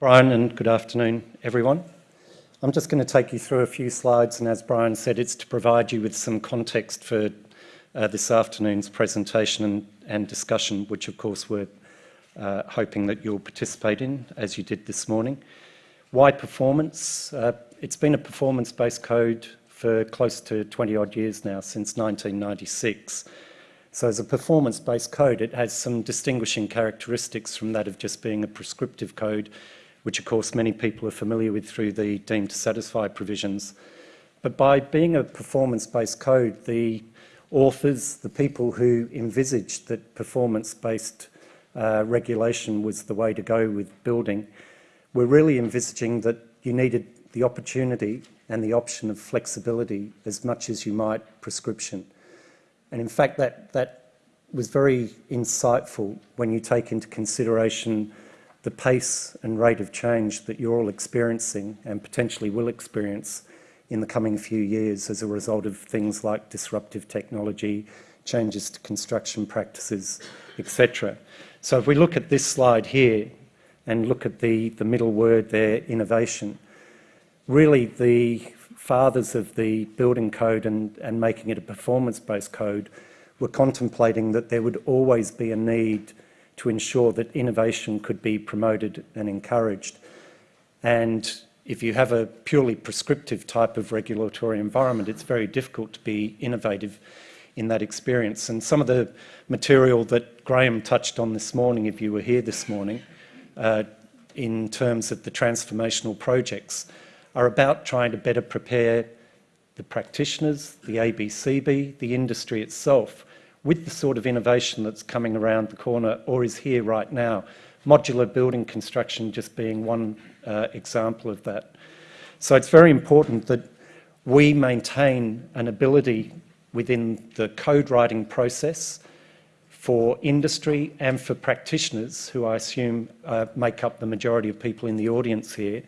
Brian, and good afternoon, everyone. I'm just going to take you through a few slides, and as Brian said, it's to provide you with some context for uh, this afternoon's presentation and, and, discussion, which of course we're uh, hoping that you'll participate in, as you did this morning. Why performance? Uh, it's been a performance-based code for close to 20 odd years now, since 1996. So as a performance-based code, it has some distinguishing characteristics from that of just being a prescriptive code which of course many people are familiar with through the deemed to satisfy provisions. But by being a performance-based code, the authors, the people who envisaged that performance-based uh, regulation was the way to go with building, were really envisaging that you needed the opportunity and the option of flexibility as much as you might prescription. And in fact, that, that was very insightful when you take into consideration the pace and rate of change that you're all experiencing and potentially will experience in the coming few years as a result of things like disruptive technology, changes to construction practices, etc. So if we look at this slide here and look at the, the middle word there, innovation, really the fathers of the building code and, and making it a performance-based code were contemplating that there would always be a need to ensure that innovation could be promoted and encouraged. And if you have a purely prescriptive type of regulatory environment, it's very difficult to be innovative in that experience. And some of the material that Graham touched on this morning, if you were here this morning, uh, in terms of the transformational projects, are about trying to better prepare the practitioners, the ABCB, the industry itself with the sort of innovation that's coming around the corner or is here right now. Modular building construction just being one uh, example of that. So it's very important that we maintain an ability within the code writing process for industry and for practitioners, who I assume uh, make up the majority of people in the audience here,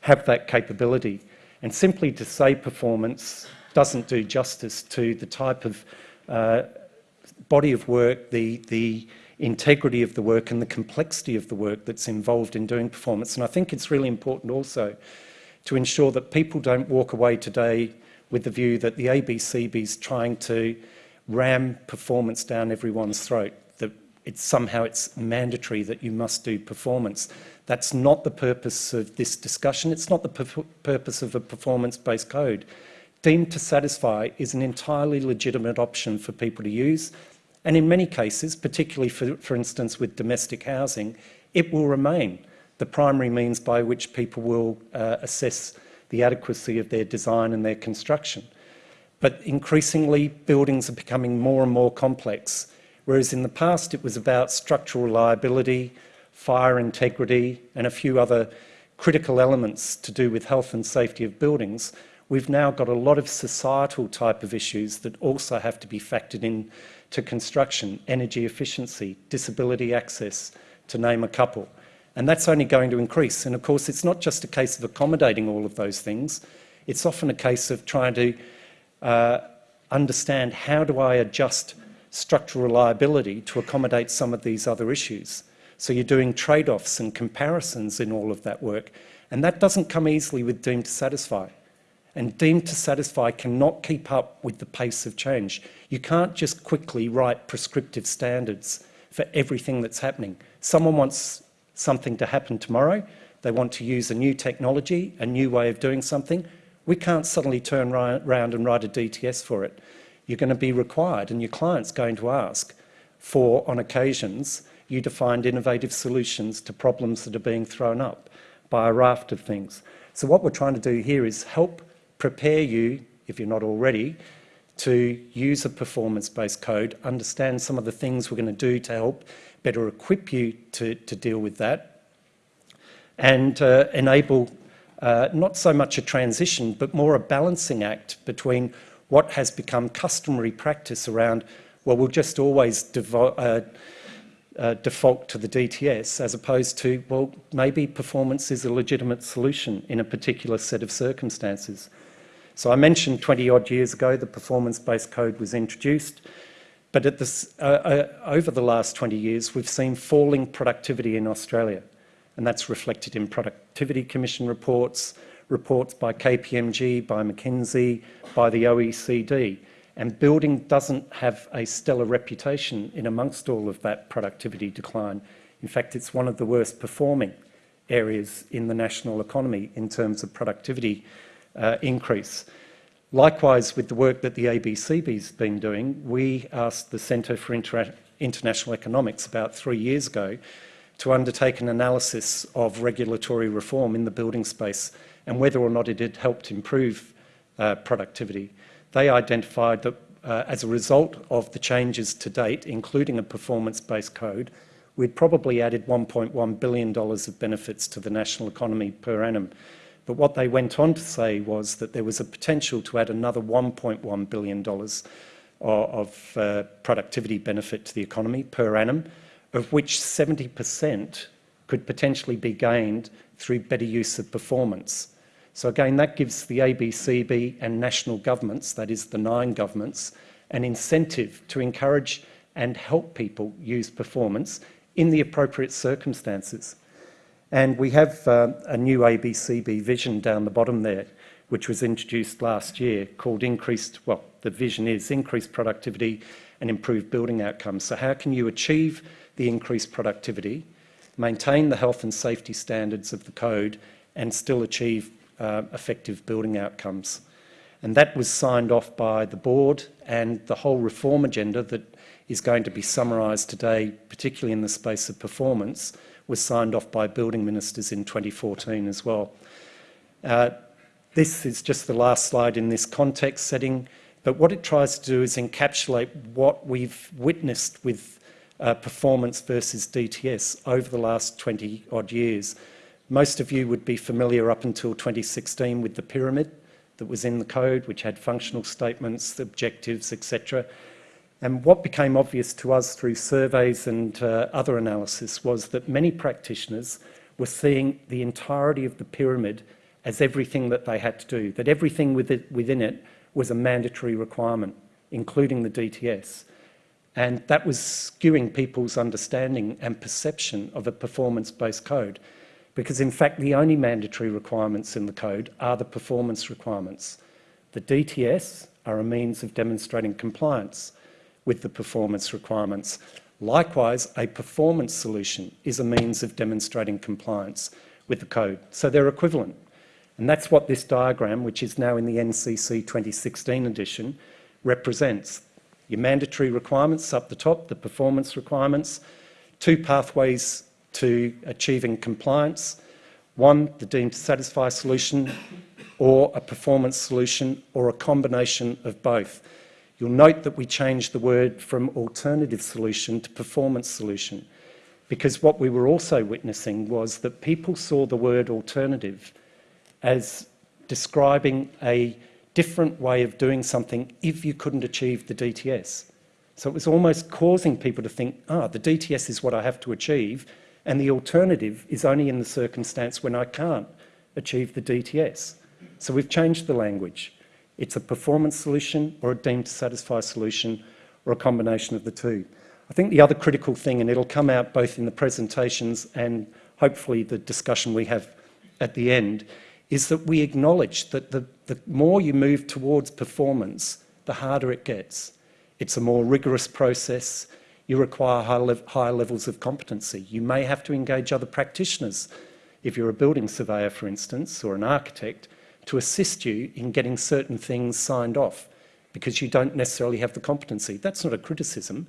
have that capability. And simply to say performance doesn't do justice to the type of uh, body of work, the, the integrity of the work and the complexity of the work that's involved in doing performance. And I think it's really important also to ensure that people don't walk away today with the view that the ABCB is trying to ram performance down everyone's throat, that it's somehow it's mandatory that you must do performance. That's not the purpose of this discussion. It's not the purpose of a performance-based code deemed to satisfy is an entirely legitimate option for people to use. And in many cases, particularly for, for instance with domestic housing, it will remain the primary means by which people will uh, assess the adequacy of their design and their construction. But increasingly, buildings are becoming more and more complex, whereas in the past it was about structural reliability, fire integrity, and a few other critical elements to do with health and safety of buildings, we've now got a lot of societal type of issues that also have to be factored in to construction, energy efficiency, disability access, to name a couple. And that's only going to increase. And of course, it's not just a case of accommodating all of those things. It's often a case of trying to uh, understand how do I adjust structural reliability to accommodate some of these other issues. So you're doing trade-offs and comparisons in all of that work. And that doesn't come easily with deemed to satisfy and deemed to satisfy cannot keep up with the pace of change. You can't just quickly write prescriptive standards for everything that's happening. Someone wants something to happen tomorrow. They want to use a new technology, a new way of doing something. We can't suddenly turn around and write a DTS for it. You're going to be required and your client's going to ask for, on occasions, you to find innovative solutions to problems that are being thrown up by a raft of things. So what we're trying to do here is help prepare you, if you're not already, to use a performance-based code, understand some of the things we're going to do to help better equip you to, to deal with that, and uh, enable uh, not so much a transition, but more a balancing act between what has become customary practice around, well, we'll just always uh, uh, default to the DTS as opposed to, well, maybe performance is a legitimate solution in a particular set of circumstances. So I mentioned 20 odd years ago the performance-based code was introduced, but this, uh, uh, over the last 20 years we've seen falling productivity in Australia. and that's reflected in Productivity Commission reports, reports by KPMG, by McKinsey, by the OECD. And building doesn't have a stellar reputation in amongst all of that productivity decline. In fact, it's one of the worst performing areas in the national economy in terms of productivity uh, increase. Likewise, with the work that the ABCB's been doing, we asked the Centre for Inter International Economics about three years ago to undertake an analysis of regulatory reform in the building space and whether or not it had helped improve uh, productivity. They identified that uh, as a result of the changes to date, including a performance-based code, we'd probably added $1.1 billion of benefits to the national economy per annum. But what they went on to say was that there was a potential to add another $1.1 billion of, of uh, productivity benefit to the economy per annum, of which 70% could potentially be gained through better use of performance. So again, that gives the ABCB and national governments, that is the nine governments, an incentive to encourage and help people use performance in the appropriate circumstances. And we have uh, a new ABCB vision down the bottom there, which was introduced last year called increased, well, the vision is increased productivity and improved building outcomes. So how can you achieve the increased productivity, maintain the health and safety standards of the code and still achieve uh, effective building outcomes. And that was signed off by the board and the whole reform agenda that is going to be summarised today, particularly in the space of performance, was signed off by building ministers in 2014 as well. Uh, this is just the last slide in this context setting, but what it tries to do is encapsulate what we've witnessed with uh, performance versus DTS over the last 20 odd years. Most of you would be familiar up until 2016 with the pyramid that was in the code, which had functional statements, objectives, etc. And what became obvious to us through surveys and uh, other analysis was that many practitioners were seeing the entirety of the pyramid as everything that they had to do, that everything within it was a mandatory requirement, including the DTS. And that was skewing people's understanding and perception of a performance-based code because in fact the only mandatory requirements in the code are the performance requirements. The DTS are a means of demonstrating compliance with the performance requirements. Likewise, a performance solution is a means of demonstrating compliance with the code. So they're equivalent. And that's what this diagram, which is now in the NCC 2016 edition, represents. Your mandatory requirements up the top, the performance requirements, two pathways to achieving compliance. One, the deemed to satisfy solution, or a performance solution, or a combination of both. You'll note that we changed the word from alternative solution to performance solution, because what we were also witnessing was that people saw the word alternative as describing a different way of doing something if you couldn't achieve the DTS. So it was almost causing people to think, ah, the DTS is what I have to achieve, and the alternative is only in the circumstance when I can't achieve the DTS. So we've changed the language. It's a performance solution or a deemed to satisfy solution or a combination of the two. I think the other critical thing, and it'll come out both in the presentations and hopefully the discussion we have at the end, is that we acknowledge that the, the more you move towards performance, the harder it gets. It's a more rigorous process you require high le higher levels of competency. You may have to engage other practitioners, if you're a building surveyor, for instance, or an architect, to assist you in getting certain things signed off because you don't necessarily have the competency. That's not a criticism.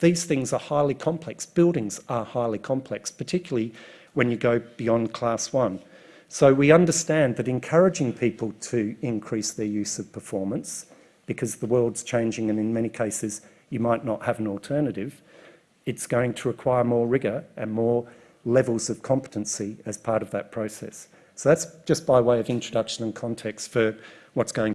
These things are highly complex. Buildings are highly complex, particularly when you go beyond class one. So we understand that encouraging people to increase their use of performance, because the world's changing and in many cases you might not have an alternative, it's going to require more rigour and more levels of competency as part of that process. So that's just by way of introduction and context for what's going